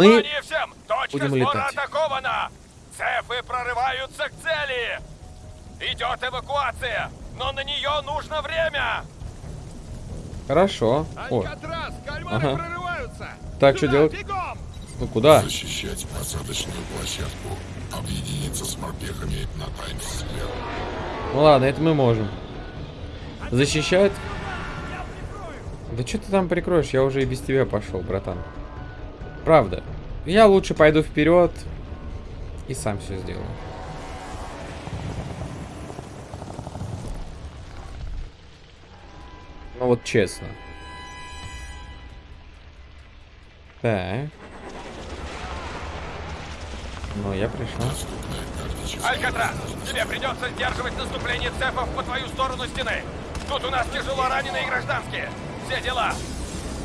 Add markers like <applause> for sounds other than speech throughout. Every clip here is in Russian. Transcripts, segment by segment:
Точка будем сбора летать. атакована! Цефы прорываются к цели! Идет эвакуация, но на нее нужно время! Хорошо. О, Алькатрас, кальмары Ага. прорываются! Так, что делать? Бегом! ну куда? Защищать посадочную площадку. Объединиться с морпехами на Таймс-сквер. Ну ладно, это мы можем. Защищать? Да что ты там прикроешь? Я уже и без тебя пошел, братан. Правда. Я лучше пойду вперед и сам все сделаю. Ну вот честно. Так. Ну, я пришел. Алькатрас, тебе придется сдерживать наступление цефов по твою сторону стены. Тут у нас тяжело раненые гражданские. Все дела.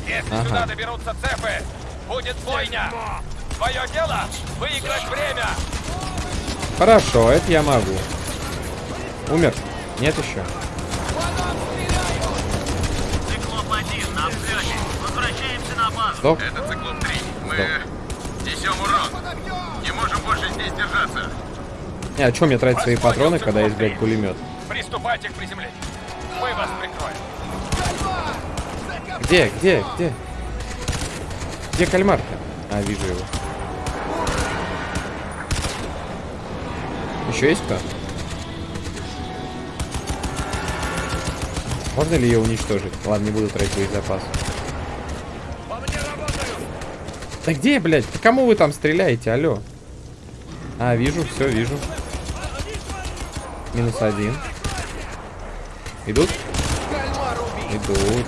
Если Ага. сюда доберутся цефы, будет бойня. Твое дело — выиграть время. Хорошо, это я могу. Умер? Нет еще. Циклоп-1 на взлете. Возвращаемся на базу. Стоп. Это Циклоп-3. Мы Стоп. несем урон. Не можем больше здесь держаться. Не, а что мне тратить свои патроны, когда есть, блядь, пулемет? Приступайте к приземлению. Мы вас прикроем. Где, где, где? Где кальмар-то? А, вижу его. Еще есть кто? Можно ли ее уничтожить? Ладно, не буду тратить боезапас. Да где, блядь? По кому вы там стреляете? Алло. А, вижу, все, вижу. Минус один. Идут? Идут.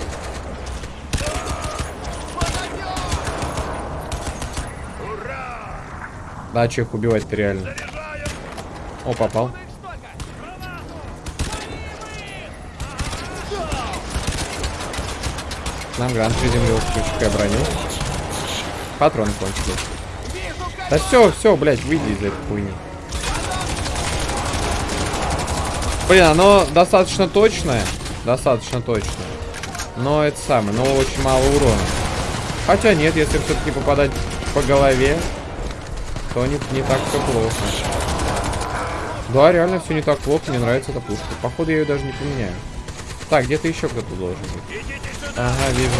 Да, че их убивать-то реально? О, попал. Нам грант приземлил, ключевая броню. Патроны кончились. Да все, все, блядь, выйди из этой хуйни. Блин, оно достаточно точное. Достаточно точное. Но это самое, но очень мало урона. Хотя нет, если все-таки попадать по голове, то не, не так все плохо. Да, реально все не так плохо, мне нравится эта пушка. Походу я ее даже не поменяю. Так, где-то еще кто-то должен быть. Ага, вижу.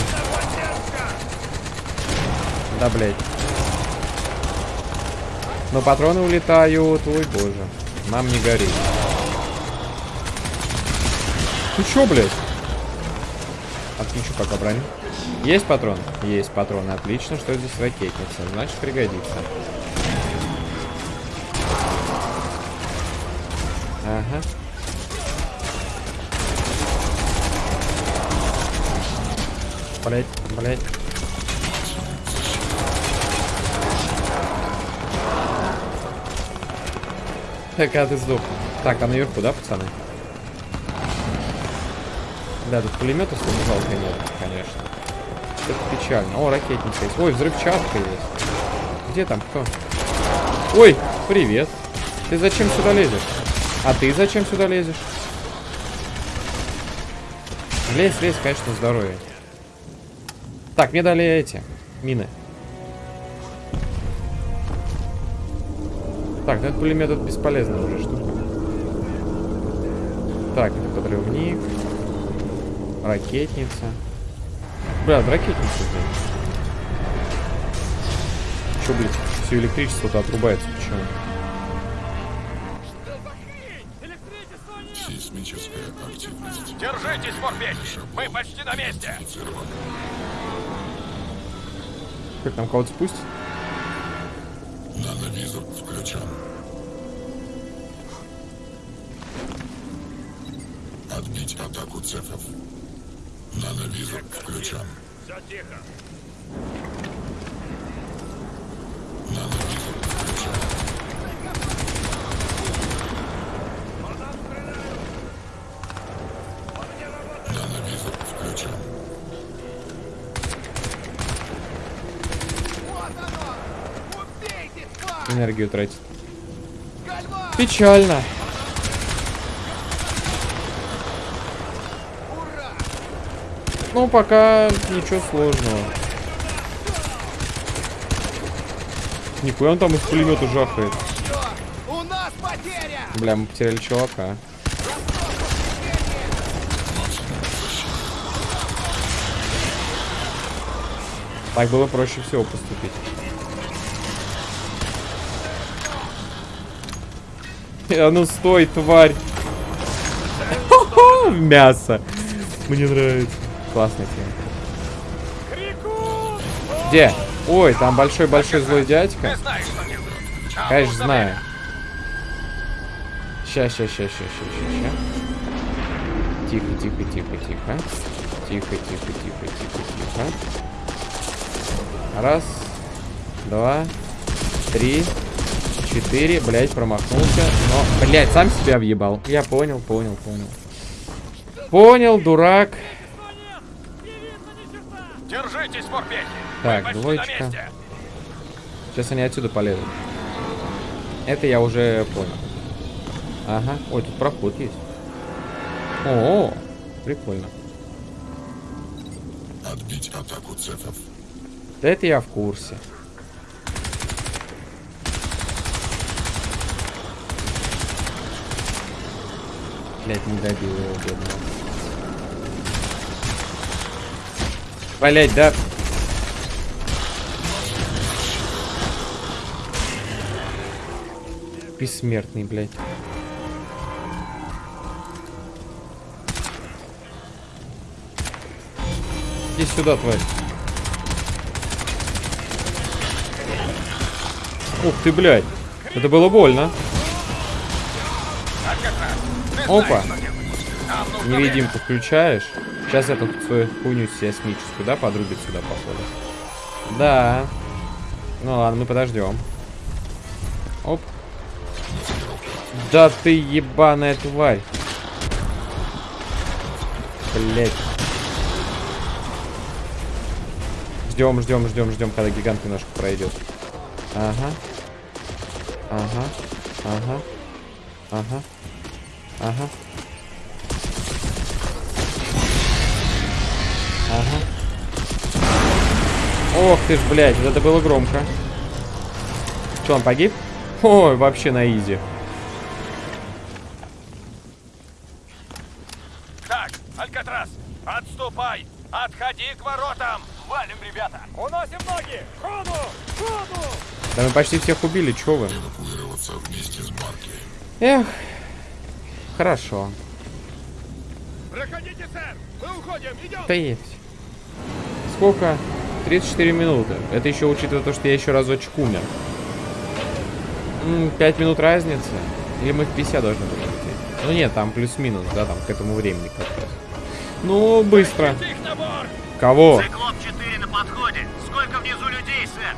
Да, блядь. Но патроны улетают, ой боже. Нам не горит. Ты чё, блядь? Отключу пока броню. Есть патрон? Есть патроны. Отлично, что здесь ракетница. Значит, пригодится. Ага. Блять, блять. Так, а ты сдох. Так, а наверху, да, пацаны? Да, тут пулемета особо жалко нет, конечно. Это печально. О, ракетница есть. Ой, взрывчатка есть. Где там кто? Ой, привет. Ты зачем сюда лезешь? А ты зачем сюда лезешь? Лезь, лезь, конечно, здоровье. Так, мне дали эти мины. Так, ну этот пулемет это бесполезная уже штука. Так, это подрывник. Ракетница. Бля, ракетница здесь. Че, блядь, все электричество-то отрубается, почему? Держитесь, морпехи. Мы почти на месте. Как там кого-то спустить? Нановизор включен. Отбить атаку цефов. Нановизор включен. Все тихо. Энергию тратит. Печально. Ну, пока ничего сложного. Нихуя он там из пулемета жахает. Бля, мы потеряли чувака. Так было проще всего поступить. А ну стой, тварь. Мясо. Мне нравится. Классная тема. Где? Ой, там большой-большой злой дядька. Конечно, знаю. Ща, ща, ща, ща, ща, ща, ща. Тихо, тихо, тихо, тихо. Тихо, тихо, тихо, тихо, тихо. Раз, два, три, четыре. Блять, промахнулся. Но, блять, сам себя въебал. Я понял, понял, понял. Понял, дурак. Держитесь, морпехи. Так, двоечка. Сейчас они отсюда полезут. Это я уже понял. Ага. Ой, тут проход есть. О, прикольно. Отбить атаку цефов. Да это я в курсе. Блять, не добил его, бедного. Блять, да. Бессмертный, блядь. Иди сюда, тварь. Ух ты, блядь. Это было больно. Опа. Невидимку включаешь. Сейчас эту свою хуйню сейсмическую, да, подрубит сюда, походу. Да. Ну ладно, мы подождем. Оп. Да ты ебаная тварь. Блять. Ждем, ждем, ждем, ждем, когда гигант немножко пройдет. Ага. Ага. Ага. Ага. Ага. Ага. Ох ты ж, блядь, вот это было громко. Че, он погиб? Ой, вообще на изи. Так, Алькатрас, отступай! Отходи к воротам! Валим, ребята! Уносим ноги! Ходу! Ходу! Да мы почти всех убили, чё вы? Эвакуироваться вместе с Марки. Эх. Хорошо. Проходите, сэр! Мы уходим! Идем! Да есть. Сколько? 34 минуты. Это еще учитывая то, что я еще разочек умер. 5 минут разницы. Или мы в 50 должны были идти? Ну нет, там плюс-минус, да, там к этому времени как раз. Ну, быстро. Кого? Циклоп-4 на подходе. Сколько внизу людей, сэр?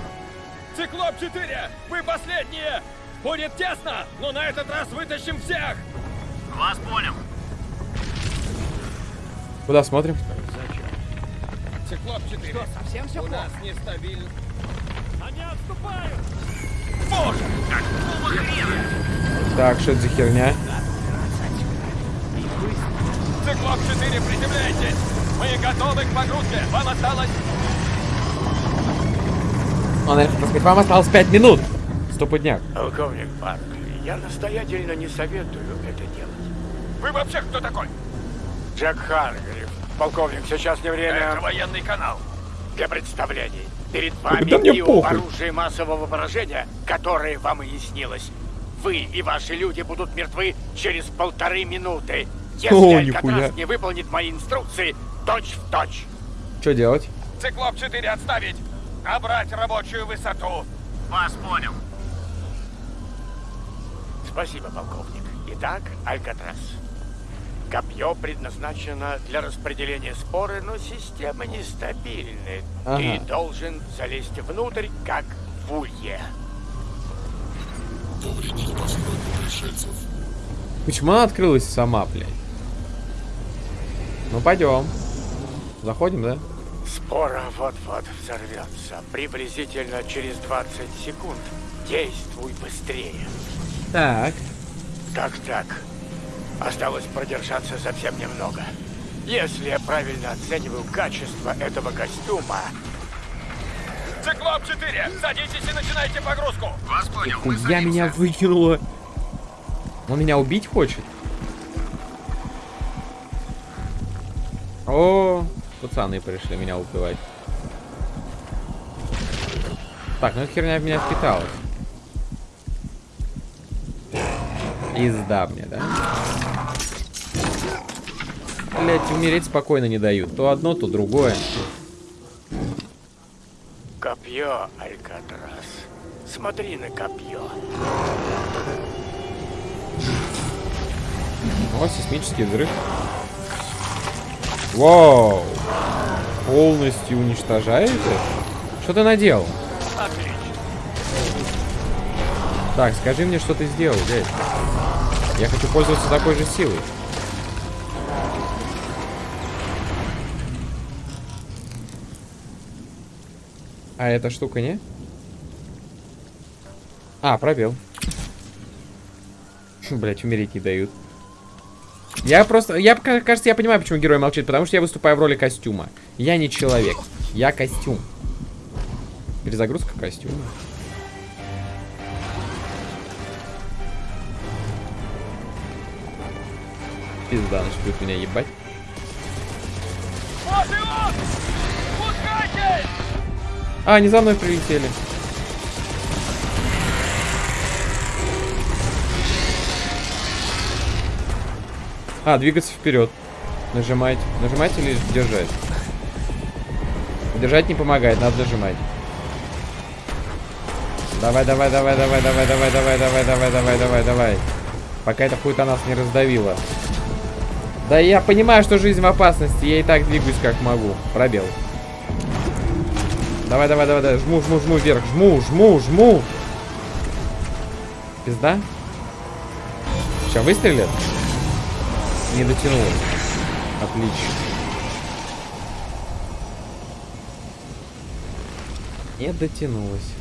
Циклоп-4! Вы последние! Будет тесно, но на этот раз вытащим всех! Вас понял. Куда смотрим? Циклоп-4, Что, совсем все у плохо? нас нестабильно. Они отступают! Какого хрена? Так, что это за херня? Циклоп-4, приземляйтесь! Мы готовы к погрузке! Вам осталось... Он, наверное, сказать, вам осталось 5 минут. Стопудняк. Полковник Парк, я настоятельно не советую это делать. Вы вообще кто такой? Джек Харгрив. Полковник, сейчас не Это время военный канал. для представлений. Перед Да вами мне и оружие массового поражения, которое вам и не снилось. Вы и ваши люди будут мертвы через полторы минуты. Если О, Алькатрас не выполнит мои инструкции точь в точь. Что делать? Циклоп-4 отставить! Набрать рабочую высоту! Вас понял. Спасибо, полковник. Итак, Алькатрас. Копье предназначено для распределения споры, но система нестабильная. Ага. Ты должен залезть внутрь, как в улье. Повредить постройку пришельцев. Почему она открылась сама, блядь? Ну, пойдем. Заходим, да? Спора вот-вот взорвется. Приблизительно через 20 секунд. Действуй быстрее. Так. Как так? Осталось продержаться совсем немного. Если я правильно оцениваю качество этого костюма, Циклоп 4, садитесь и начинайте погрузку. Вас понял. Мы Я меня выкинуло. Он меня убить хочет? О, пацаны пришли меня убивать. Так, ну эта херня в меня впиталась. Изда мне, да? Блять, умереть спокойно не дают. То одно, то другое. Копье, Алькатрас. Смотри на копье. О, сейсмический взрыв. Вау! Полностью уничтожаете? Что ты наделал? Отлично. Так, скажи мне, что ты сделал, дядь. Я хочу пользоваться такой же силой. А эта штука не? А, пробел. <laughs> Блять, умереть не дают. Я просто... Я, ка- кажется, я понимаю, почему герой молчит, потому что я выступаю в роли костюма. Я не человек. Я костюм. Перезагрузка костюма. Пизда, начнут меня ебать. Вот и он! Пускайте! А, они за мной прилетели. А, двигаться вперед. Нажимать. Нажимать или держать? Держать не помогает, надо нажимать. Давай, давай, давай, давай, давай, давай, давай, давай, давай, давай, давай, давай. Пока эта хуйта нас не раздавила. Да я понимаю, что жизнь в опасности, я и так двигаюсь как могу. Пробел. Давай, давай, давай, давай. Жму, жму, жму вверх. Жму, жму, жму. Пизда. Сейчас выстрелит? Не дотянул. Отлично. Не дотянулась.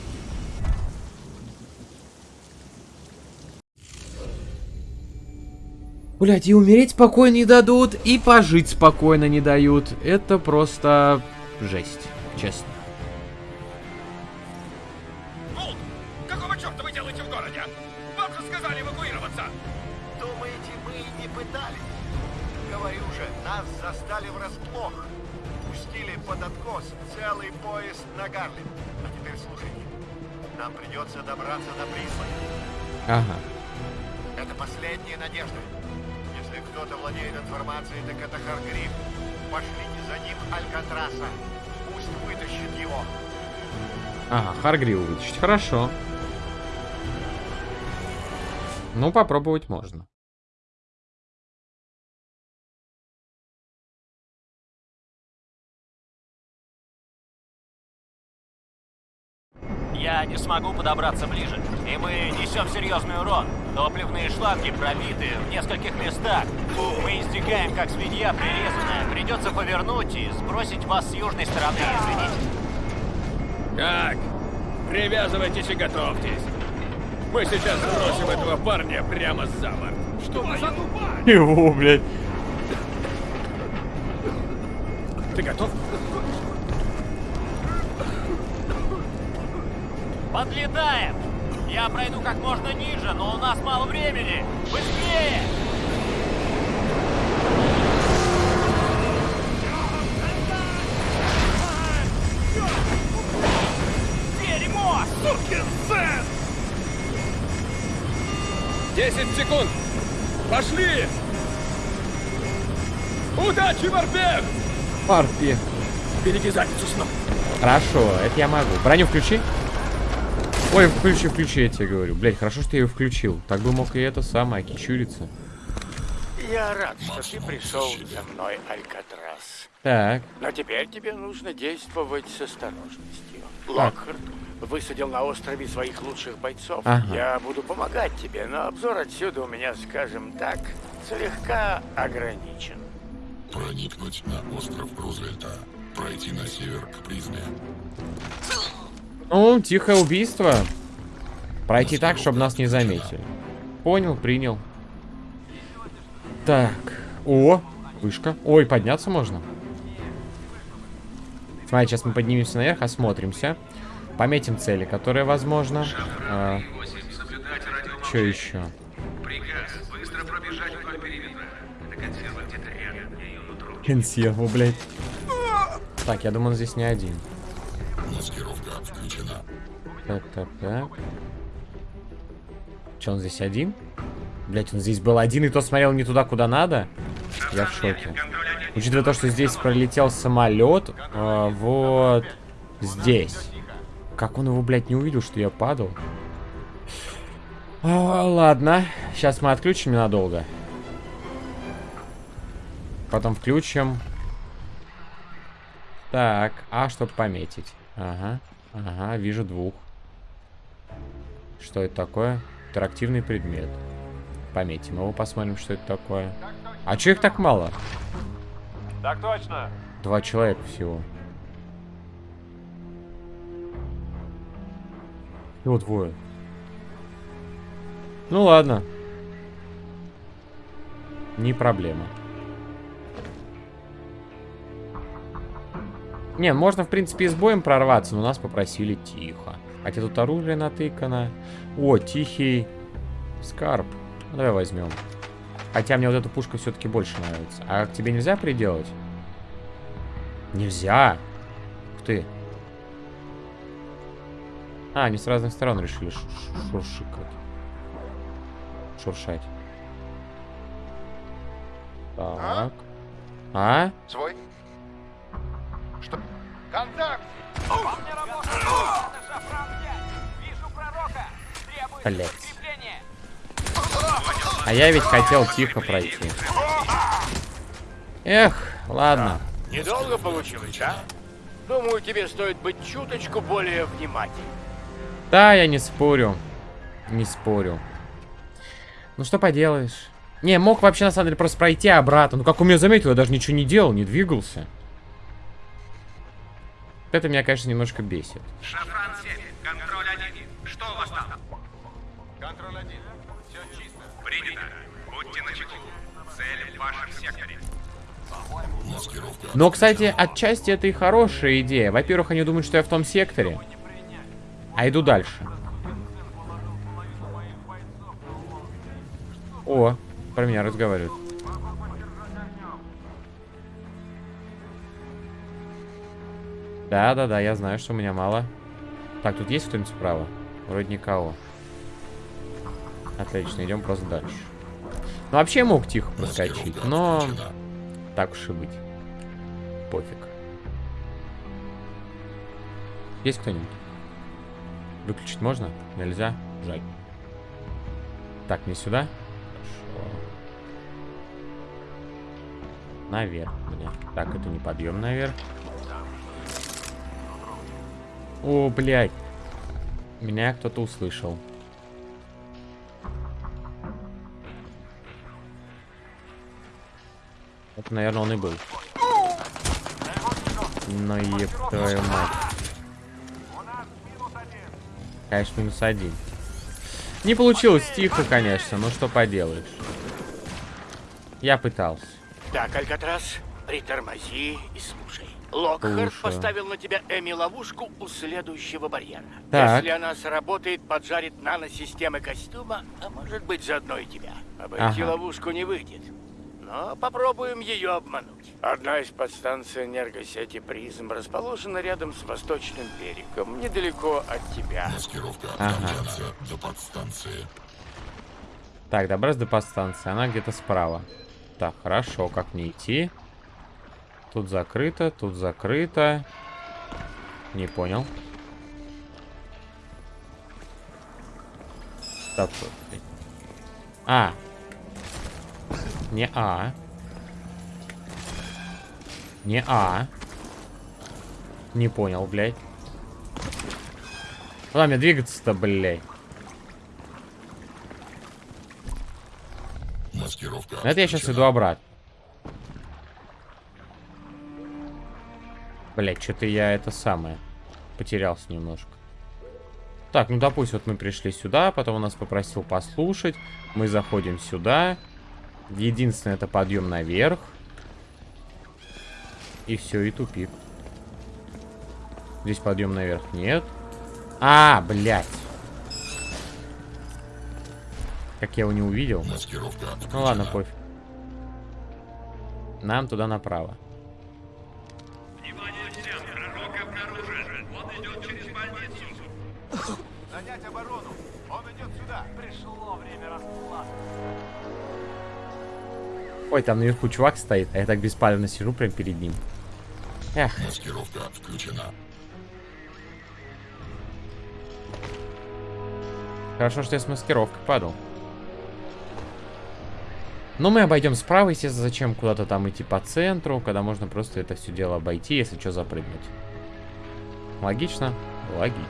Блять, и умереть спокойно не дадут, и пожить спокойно не дают. Это просто жесть, честно. Какого черта вы делаете в городе? Вам же сказали эвакуироваться. Думаете, мы и не пытались? Говорю же, нас застали врасплох. Пустили под откос целый поезд на Гарлем. А теперь слушайте. Нам придется добраться до прислуги. Ага. Так это Харгриф. Пошлите за ним Алькатраса. Пусть вытащит его. Ага, Харгриву вытащить. Хорошо. Ну, попробовать можно. Я не смогу подобраться ближе, и мы несем серьезный урон. Топливные шланги пробиты в нескольких местах. Мы истекаем, как свинья прирезанная. Придется повернуть и сбросить вас с южной стороны, извините. Так, привязывайтесь и готовьтесь. Мы сейчас сбросим этого парня прямо за борт. Что вы задумали? Его, блядь. Ты готов? Подлетаем! Я пройду как можно ниже, но у нас мало времени. Быстрее! Дерьмо! Сукин сын! 10 секунд. Пошли! Удачи, морпех! Парпи. Береги задницу снова. Хорошо, это я могу. Броню включи. Ой, включи, включи, я тебе говорю. Блять, хорошо, что я ее включил. Так бы мог и это самое, кичуриться. Я рад, что ты пришел за мной, Алькатрас. Так. Но теперь тебе нужно действовать с осторожностью. Локхард высадил на острове своих лучших бойцов. Ага. Я буду помогать тебе, но обзор отсюда у меня, скажем так, слегка ограничен. Проникнуть на остров Рузвельта. Пройти на север к призме. Ну, тихое убийство. Пройти так, чтобы нас не заметили. Понял, принял. Так. О, вышка. Ой, подняться можно. Смотри, сейчас мы поднимемся наверх, осмотримся. Пометим цели, которые возможно. А, что еще? Консерву, блядь. Так, я думаю, он здесь не один. Маскировка. Так, так, так. Че, он здесь один? Блять, он здесь был один, и то смотрел не туда, куда надо? Я в шоке. Учитывая то, что здесь пролетел самолет, а, вот здесь. Как он его, блядь, не увидел, что я падал? А, ладно, сейчас мы отключим ненадолго. Потом включим. Так, а чтобы пометить? Ага, ага, вижу двух. Что это такое? Интерактивный предмет. Пометим его, посмотрим, что это такое. А чё их так мало? Так точно. Два человека всего. Всего двое. Ну ладно. Не проблема. Не, можно, в принципе, и с боем прорваться, но нас попросили тихо. Хотя тут оружие натыкано. О, тихий скарб. Ну, давай возьмем. Хотя мне вот эта пушка все-таки больше нравится. А к тебе нельзя приделать? Нельзя. Ух ты. А, они с разных сторон решили шуршикать. Шуршать. Так. А? Свой? Что? Контакт! Блять. А я ведь хотел тихо пройти. Эх, ладно. Недолго получилось, а? Думаю, тебе стоит быть чуточку более внимательным. Да, я не спорю. Не спорю. Ну что поделаешь. Не, мог вообще на самом деле просто пройти обратно. Ну как у меня заметил, я даже ничего не делал, не двигался. Это меня, конечно, немножко бесит. Шафран Но, кстати, отчасти это и хорошая идея. Во-первых, они думают, что я в том секторе. А иду дальше. О, про меня разговаривают. Да-да-да, я знаю, что у меня мало. Так, тут есть кто-нибудь справа? Вроде никого. Отлично, идем просто дальше. Ну, вообще мог тихо проскочить, но... Так уж и быть. Пофиг. Есть кто-нибудь? Выключить можно? Нельзя? Жаль. Так, не сюда? Хорошо. Наверх, бля. Так, это не подъем наверх. О, блядь. Меня кто-то услышал. Это, наверное, он и был. Ну, еб твою мать. Конечно, минус один. Не получилось тихо, конечно, но что поделаешь. Я пытался. Так, Алькатрас, притормози и слушай. Локхард Слушаю. поставил на тебя Эми-ловушку у следующего барьера. Так. Если она сработает, поджарит наносистемы костюма, а может быть заодно и тебя. Обойти Ага. ловушку не выйдет. Но попробуем ее обмануть. Одна из подстанций энергосети призм расположена рядом с восточным берегом, недалеко от тебя. Маскировка Ага. до подстанции. Так, добраться до подстанции. Она где-то справа. Так, хорошо. Как мне идти? Тут закрыто, тут закрыто. Не понял. Так, тут. А. Не А. Не А. Не понял, блядь. Куда мне двигаться-то, блядь? Маскировка Это я сейчас иду обратно. Блять, что-то я это самое. Потерялся немножко. Так, ну допустим, вот мы пришли сюда, потом он нас попросил послушать. Мы заходим сюда. Единственное, это подъем наверх. И все, и тупик. Здесь подъем наверх нет. А, блядь. Как я его не увидел. Ну ладно, пофиг. Нам туда направо. Ой, там наверху чувак стоит, а я так беспалевно сижу прям перед ним. Эх, Маскировка включена. хорошо, что я с маскировкой падал. Но мы обойдем справа, естественно, зачем куда-то там идти по центру, когда можно просто это все дело обойти, если что, запрыгнуть. Логично? Логично.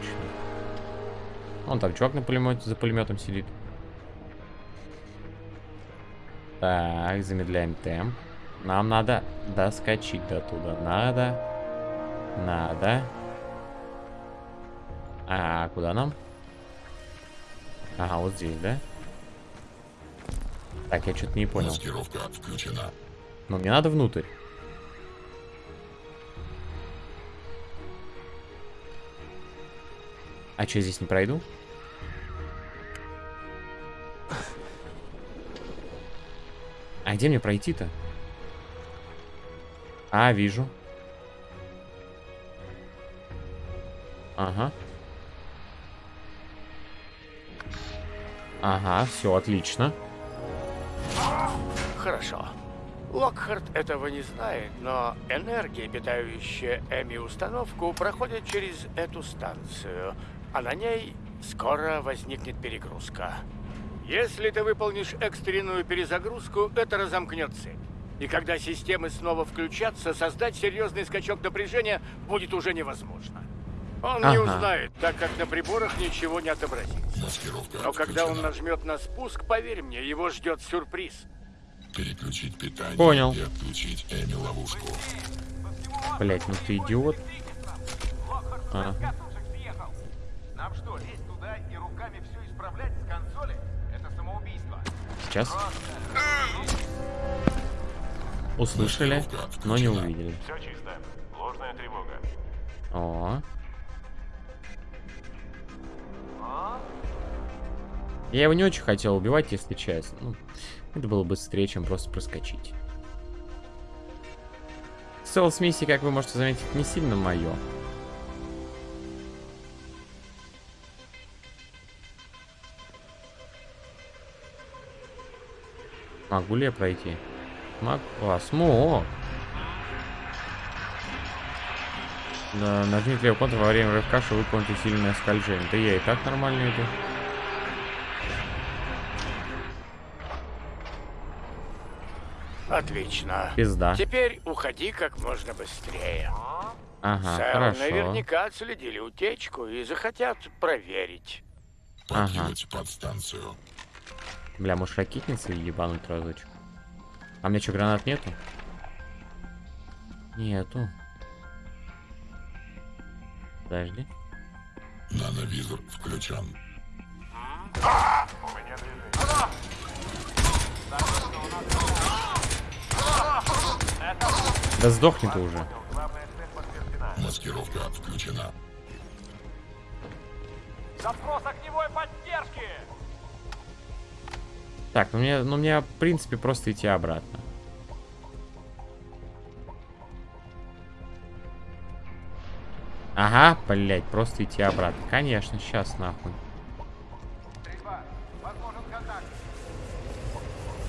Вон там чувак на пулемете, за пулеметом сидит. Так, замедляем темп. Нам надо доскочить до туда. Надо. Надо. А, куда нам? Ага, вот здесь, да? Так, я что-то не понял. Маскировка включена. Но мне надо внутрь. А что, здесь не пройду? Где мне пройти-то? А, вижу. Ага. Ага, все отлично. Хорошо. Локхард этого не знает, но энергия, питающая Эми-установку, проходит через эту станцию, а на ней скоро возникнет перегрузка. Если ты выполнишь экстренную перезагрузку, это разомкнет цепь. И когда системы снова включатся, создать серьезный скачок напряжения будет уже невозможно. Он не Ага. узнает, так как на приборах ничего не отобразится. Маскировка Но когда он нажмет на спуск, поверь мне, его ждет сюрприз. Переключить питание Понял. и отключить Эми ловушку. Блять, ну ты идиот. Ага. Сейчас. Услышали, но не увидели. Все чисто. Ложная тревога. О. Я его не очень хотел убивать, если честно. Ну, это было быстрее, чем просто проскочить. Стелс миссии, как вы можете заметить, не сильно мое. Могу ли я пройти? Могу. А, смог. Да, нажмите левый контур во время рывка, чтобы выполнить усиленное скольжение. Да я и так нормально иду. Отлично. Пизда. Теперь уходи как можно быстрее. Ага, Сэр, хорошо. наверняка отследили утечку и захотят проверить. Покинуть подстанцию. Бля, может ракетницы ебануть разочек? А мне что, гранат нету? Нету. Подожди. Нановизор включен. Да сдохни ты уже. Маскировка включена. Запрос огневой поддержки! Так, ну мне, ну мне, в принципе, просто идти обратно. Ага, блять, просто идти обратно. Конечно, сейчас нахуй.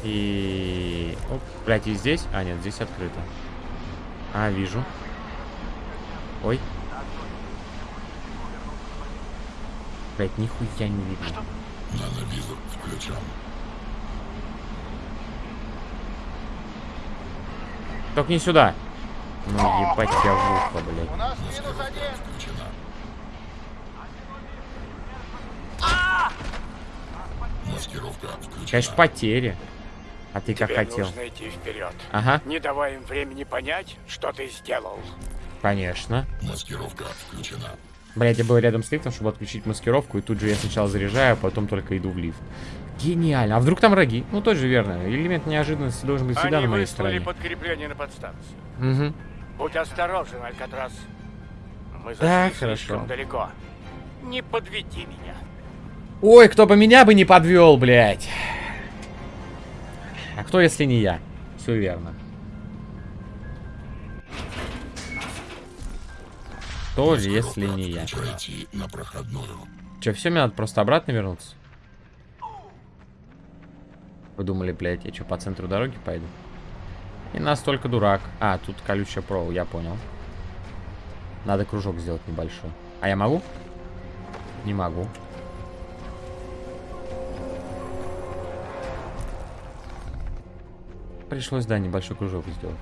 И... Оп, блядь, и здесь? А, нет, здесь открыто. А, вижу. Ой. Блять, нихуя не видно. Нановизор включен. Только не сюда. Ну, ебать тебя в ухо, блядь. У нас минус один. Включена. Маскировка включена. Конечно, потери. А ты как Тебе хотел. нужно идти вперед. Ага, Не давай им времени понять, что ты сделал. конечно. Маскировка включена. Блять, я был рядом с лифтом, чтобы отключить маскировку, и тут же я сначала заряжаю, а потом только иду в лифт. Гениально. А вдруг там враги? Ну, тоже верно. Элемент неожиданности должен быть всегда Они на моей стороне. подкрепление на подстанцию. Угу. Будь осторожен, Алькатрас. Мы Да, хорошо. далеко. Не подведи меня. Ой, кто бы меня бы не подвел, блядь. А кто, если не я? Все верно. Тоже, если не я. На проходную. Че, все, мне надо просто обратно вернуться? Вы думали, блядь, я что, по центру дороги пойду? И настолько дурак. А, тут колючая провол, я понял. Надо кружок сделать небольшой. А я могу? Не могу. Пришлось, да, небольшой кружок сделать.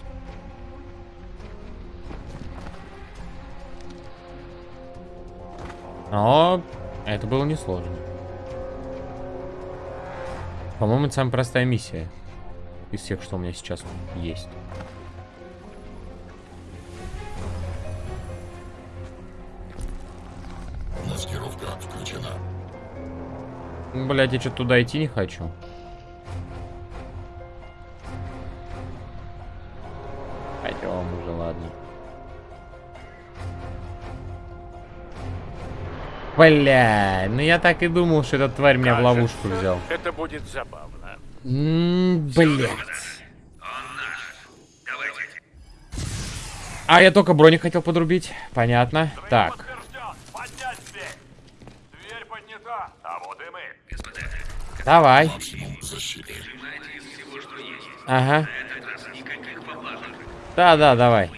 Но это было несложно. По-моему, это самая простая миссия из всех, что у меня сейчас есть. Маскировка включена. Блять, я что-то туда идти не хочу. Бля, ну я так и думал, что этот тварь меня в ловушку Кажется, взял. Это будет забавно. Блять. А, я только броник хотел подрубить. Понятно. Так. Дверь. Поднята. А вот. Давай. Ага. Да, да, давай.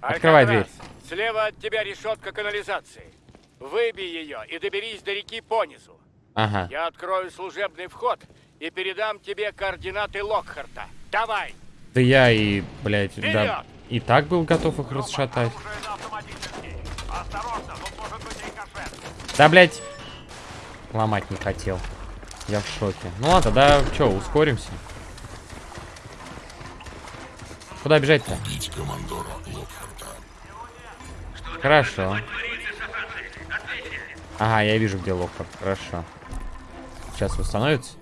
Открывай дверь. Слева от тебя решетка канализации. Выбей ее и доберись до реки по низу. Ага. Я открою служебный вход и передам тебе координаты Локхарта. Давай! Да я и, блядь, да, и так был готов их расшатать. Быть рикошет. Да, блядь. Ломать не хотел. Я в шоке. Ну ладно, да, чё, ускоримся. Куда бежать-то? Убить командора Локхарта. Хорошо. Ага, я вижу, где Локхард. Хорошо. Сейчас восстановится.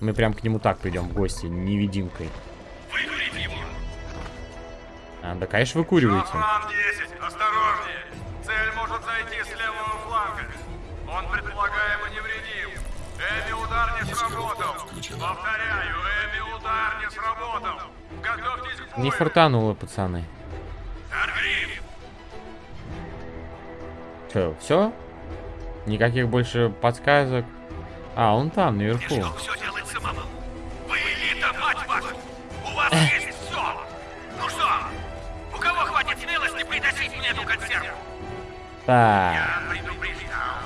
Мы прям к нему так придем в гости, невидимкой. А, да, конечно, выкуривайте. План 10, осторожнее. Цель может зайти с левого фланга. Он предполагаемо невредим. Эми удар не сработал. Не фартануло, пацаны. Че, все? Никаких больше подсказок. А, он там, наверху. Все делать самому. Вы элита, мать вашу! У вас есть все! Ну что, у кого хватит смелости притащить мне эту консерву? Так. Я предупреждал.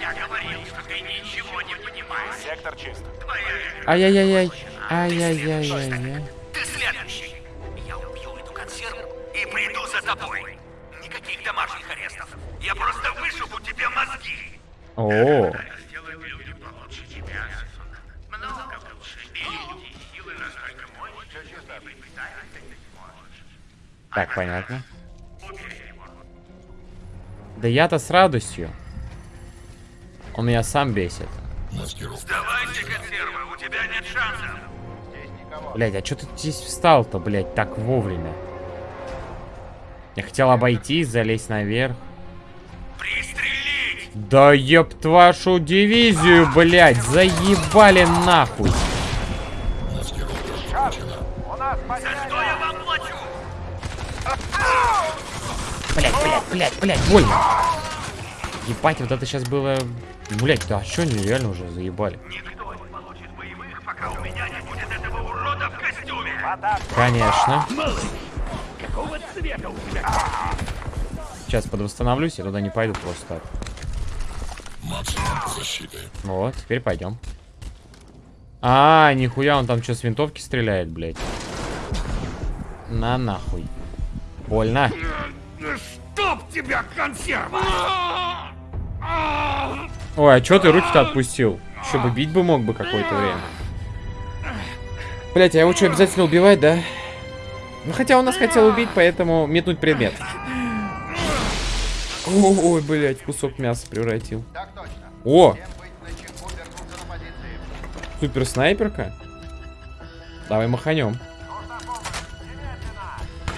Я говорил, что ты ничего не понимаешь. Сектор чист. Твоя Ай-яй-яй-яй. Ай-яй-яй-яй. Ты следующий. Я убью эту консерву и приду за тобой. Никаких домашних арестов. Я просто вышибу тебе мозги. О, так, понятно. Да я-то с радостью. Он меня сам бесит. Маскировка. Давайте консервы, у тебя нет шансов. Блять, а что ты здесь встал-то, блять, так вовремя? Я хотел обойти, залезть наверх. Пристрелить! Да еб вашу дивизию, блять, заебали нахуй. Маскировка включена. За что я вам плачу? Блять, блять, блять, блять, больно. Ебать, вот это сейчас было... Блять, да что они реально уже заебали? Никто не получит боевых, пока у меня не будет этого урода в костюме. Конечно. Какого цвета у тебя? Сейчас подвосстановлюсь, я туда не пойду просто так. Вот, теперь пойдем. А, нихуя, он там что, с винтовки стреляет, блядь? На нахуй. Больно. Чтоб тебя, консерва! Ой, а чё ты руки-то отпустил? Еще бы бить бы мог бы какое-то время. Блять, а его что, обязательно убивать, да? Ну, хотя он нас хотел убить, поэтому метнуть предмет. Ой, блять, кусок мяса превратил. О, супер снайперка. Давай маханем.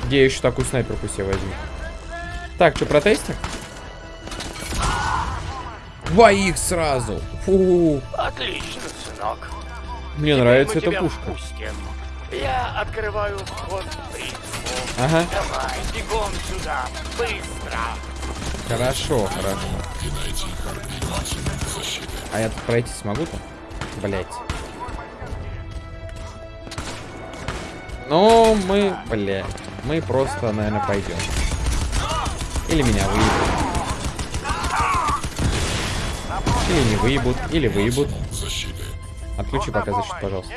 Где я еще такую снайперку себе возьму? Так, что, протестим? Двоих сразу. Фу. Отлично, сынок. Мне Теперь нравится эта пушка. впустим. Я открываю вход в. Ага. Давай, бегом сюда, быстро. Хорошо, хорошо. А я тут пройти смогу-то? Блять. Ну, мы, блядь, мы просто, наверное, пойдем. Или меня выебут. Или не выебут, или выебут. Отключи пока защиту, пожалуйста.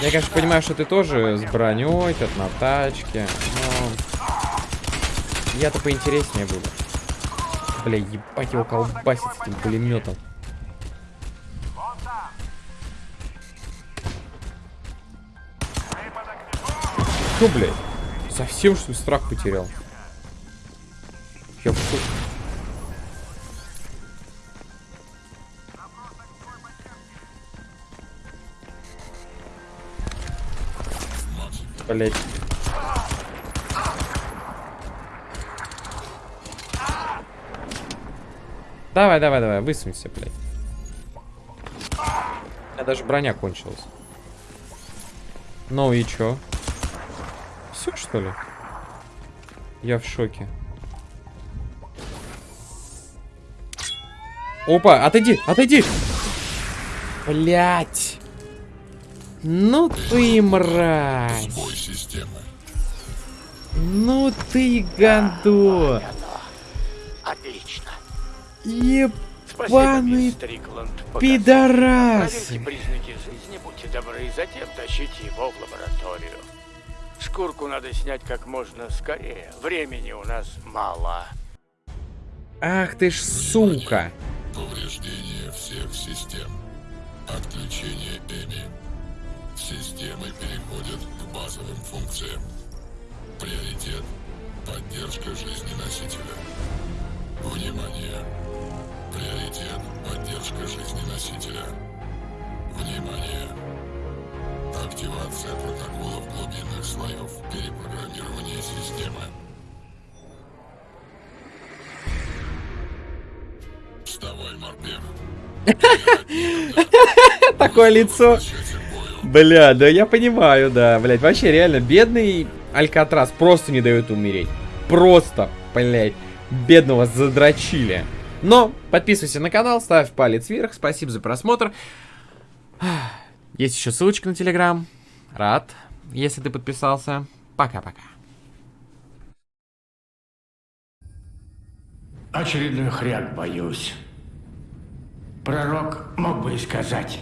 Я, конечно, понимаю, что ты тоже с броней, тут на тачке, но... Я-то поинтереснее буду. Бля, ебать его колбасит с этим пулеметом. Что, блядь? Совсем, что ли, страх потерял? Я в. Блять. Давай, давай, давай, высунься, блядь. У меня даже броня кончилась. Ну и чё? Все, что ли? Я в шоке. Опа, отойди, отойди! Блять! Ну ты мразь! бой системы. Ну ты гандон! Отлично. Спасибо, Ебаный пидорас! Признаки жизни, будьте добры, затем тащите его в лабораторию. Шкурку надо снять как можно скорее. Времени у нас мало. Ах ты ж сука! Повреждение всех систем. Отключение Эми. Системы переходят к базовым функциям. Приоритет – поддержка жизни носителя. Внимание! Приоритет – поддержка жизни носителя. Внимание! Активация протоколов глубинных слоев перепрограммирования системы. Вставай, морпех. <laughs> Такое лицо. Бля, да я понимаю, да, блядь. Вообще, реально, бедный Алькатрас просто не дает умереть. Просто, блядь, бедного задрочили. Но подписывайся на канал, ставь палец вверх. Спасибо за просмотр. Есть еще ссылочка на Телеграм. Рад, если ты подписался. Пока-пока. Очередной хряк, боюсь. Пророк мог бы и сказать.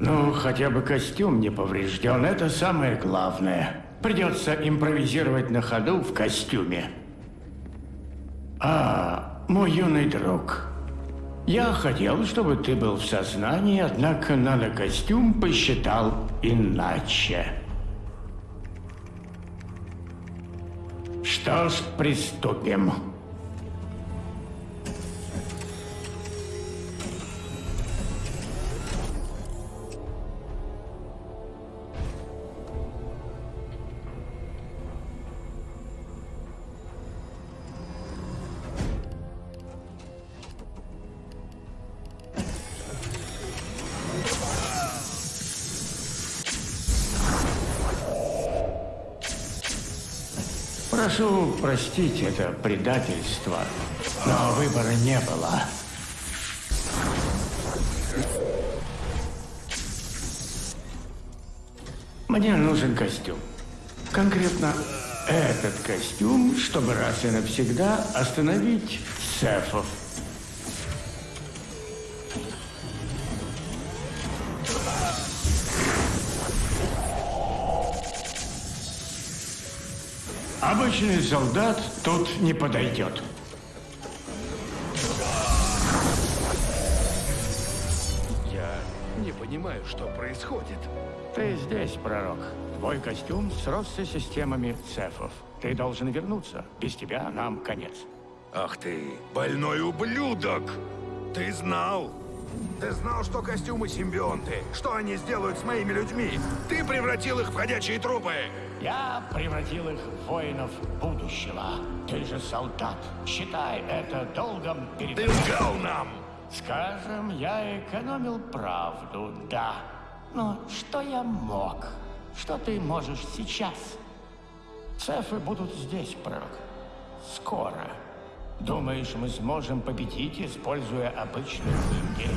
Ну, хотя бы костюм не поврежден, это самое главное. Придется импровизировать на ходу в костюме. А, мой юный друг. Я хотел, чтобы ты был в сознании, однако нанокостюм посчитал иначе. Что ж, приступим. Простить это предательство, но выбора не было. Мне нужен костюм. Конкретно этот костюм, чтобы раз и навсегда остановить Сефов. Солдат тут не подойдет. Я не понимаю, что происходит. Ты здесь, пророк. Твой костюм сросся системами цефов. Ты должен вернуться. Без тебя нам конец. Ах ты, больной ублюдок! Ты знал? Ты знал, что костюмы симбионты? Что они сделают с моими людьми? Ты превратил их в ходячие трупы! Я превратил их в воинов будущего. Ты же солдат. Считай это долгом перед... Ты лгал нам! Скажем, я экономил правду, да. Но что я мог? Что ты можешь сейчас? Цефы будут здесь, пророк. Скоро. Думаешь, мы сможем победить, используя обычных людей?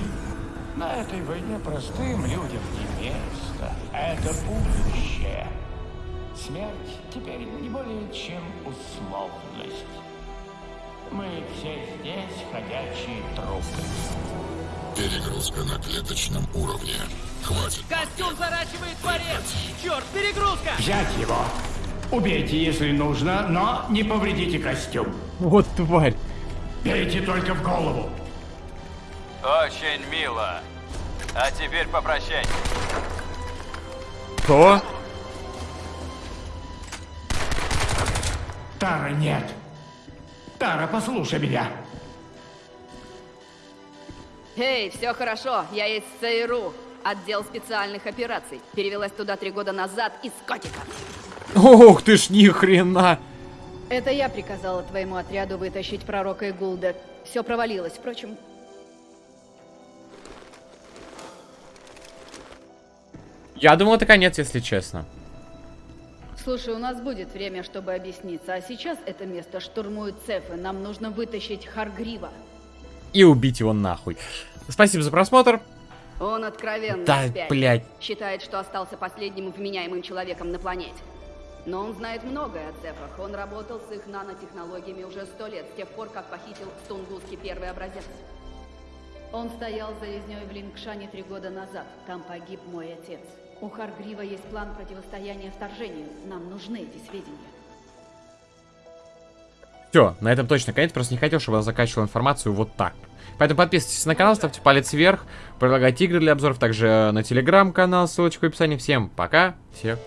На этой войне простым людям не место. Это будущее. Смерть теперь не более чем условность. Мы все здесь ходячие трупы. Перегрузка на клеточном уровне. Хватит. Костюм заращивает порез! Черт, перегрузка! Взять его. Убейте, если нужно, но не повредите костюм. Вот тварь. Бейте только в голову. Очень мило. А теперь попрощайся. Что? Тара, нет. Тара, послушай меня. Эй, все хорошо, я из ЦРУ, отдел специальных операций. Перевелась туда три года назад из котика. Ох ты ж ни хрена. Это я приказала твоему отряду вытащить пророка Игулда. Все провалилось, впрочем. Я думал, это конец, если честно. Слушай, у нас будет время, чтобы объясниться, а сейчас это место штурмуют цефы. Нам нужно вытащить Харгрива. И убить его нахуй. Спасибо за просмотр. Он откровенно Да, спятил. блядь. Считает, что остался последним вменяемым человеком на планете. Но он знает многое о цефах. Он работал с их нанотехнологиями уже сто лет, с тех пор, как похитил в Тунгуске первый образец. Он стоял за резней в Лингшане три года назад. Там погиб мой отец. У Харгрива есть план противостояния вторжению. Нам нужны эти сведения. Все, на этом точно конец. Просто не хотел, чтобы я заканчивал информацию вот так. Поэтому подписывайтесь на канал, ставьте палец вверх, предлагайте игры для обзоров, также на телеграм-канал, ссылочка в описании. Всем пока, всех.